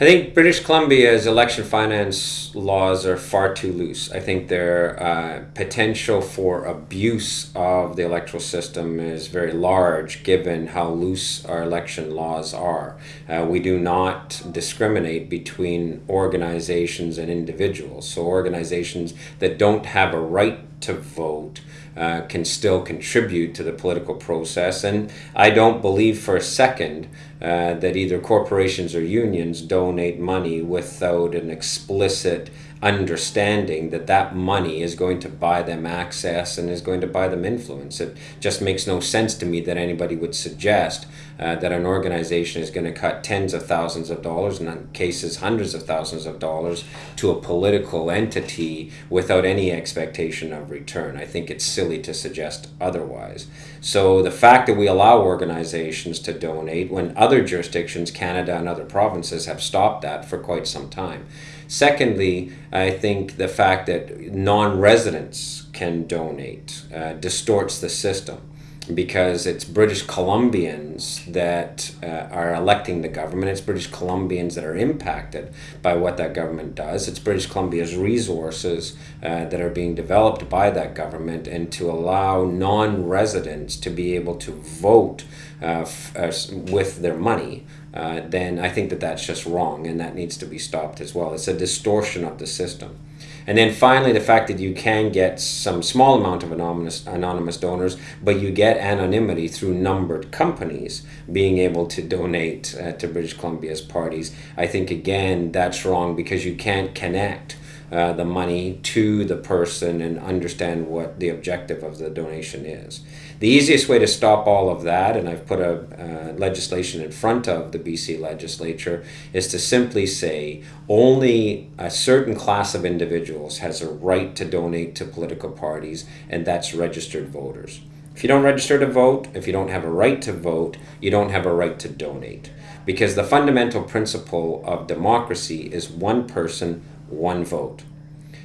I think British Columbia's election finance laws are far too loose. I think their uh, potential for abuse of the electoral system is very large given how loose our election laws are. Uh, we do not discriminate between organizations and individuals. So, organizations that don't have a right to vote uh, can still contribute to the political process. And I don't believe for a second uh, that either corporations or unions donate money without an explicit understanding that that money is going to buy them access and is going to buy them influence. It just makes no sense to me that anybody would suggest uh, that an organization is going to cut tens of thousands of dollars, in cases hundreds of thousands of dollars, to a political entity without any expectation of return. I think it's silly to suggest otherwise. So the fact that we allow organizations to donate when other jurisdictions, Canada and other provinces, have stopped that for quite some time. Secondly, I think the fact that non residents can donate uh, distorts the system because it's British Columbians that uh, are electing the government. It's British Columbians that are impacted by what that government does. It's British Columbia's resources uh, that are being developed by that government, and to allow non residents to be able to vote uh, uh, with their money. Uh, then I think that that's just wrong and that needs to be stopped as well. It's a distortion of the system. And then finally, the fact that you can get some small amount of anonymous, anonymous donors, but you get anonymity through numbered companies being able to donate uh, to British Columbia's parties. I think, again, that's wrong because you can't connect uh, the money to the person and understand what the objective of the donation is. The easiest way to stop all of that, and I've put a uh, legislation in front of the BC legislature, is to simply say only a certain class of individuals has a right to donate to political parties, and that's registered voters. If you don't register to vote, if you don't have a right to vote, you don't have a right to donate. Because the fundamental principle of democracy is one person, one vote.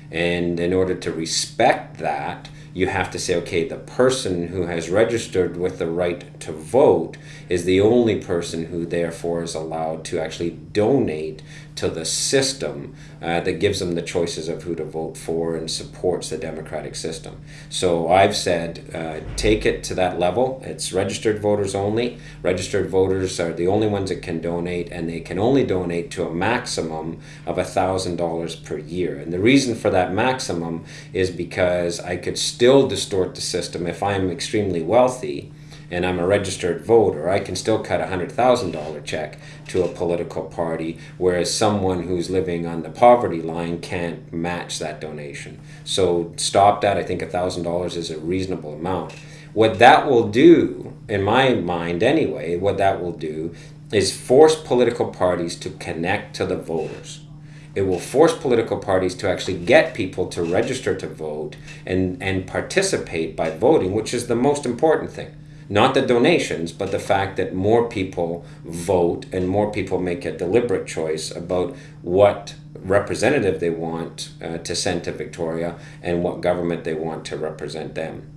And in order to respect that, you have to say, okay, the person who has registered with the right to vote is the only person who therefore is allowed to actually donate to the system uh, that gives them the choices of who to vote for and supports the democratic system. So I've said uh, take it to that level. It's registered voters only. Registered voters are the only ones that can donate, and they can only donate to a maximum of $1,000 per year. And the reason for that maximum is because I could still distort the system if I'm extremely wealthy and I'm a registered voter, I can still cut a $100,000 check to a political party, whereas someone who's living on the poverty line can't match that donation. So stop that. I think $1,000 is a reasonable amount. What that will do, in my mind anyway, what that will do is force political parties to connect to the voters it will force political parties to actually get people to register to vote and, and participate by voting, which is the most important thing not the donations, but the fact that more people vote and more people make a deliberate choice about what representative they want uh, to send to Victoria and what government they want to represent them.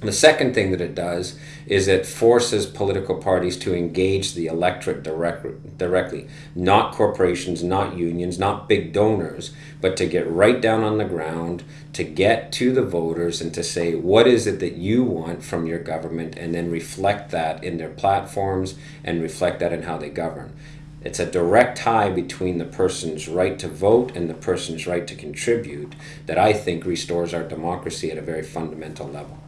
The second thing that it does is it forces political parties to engage the electorate direct, directly, not corporations, not unions, not big donors, but to get right down on the ground, to get to the voters and to say, what is it that you want from your government, and then reflect that in their platforms and reflect that in how they govern. It's a direct tie between the person's right to vote and the person's right to contribute that I think restores our democracy at a very fundamental level.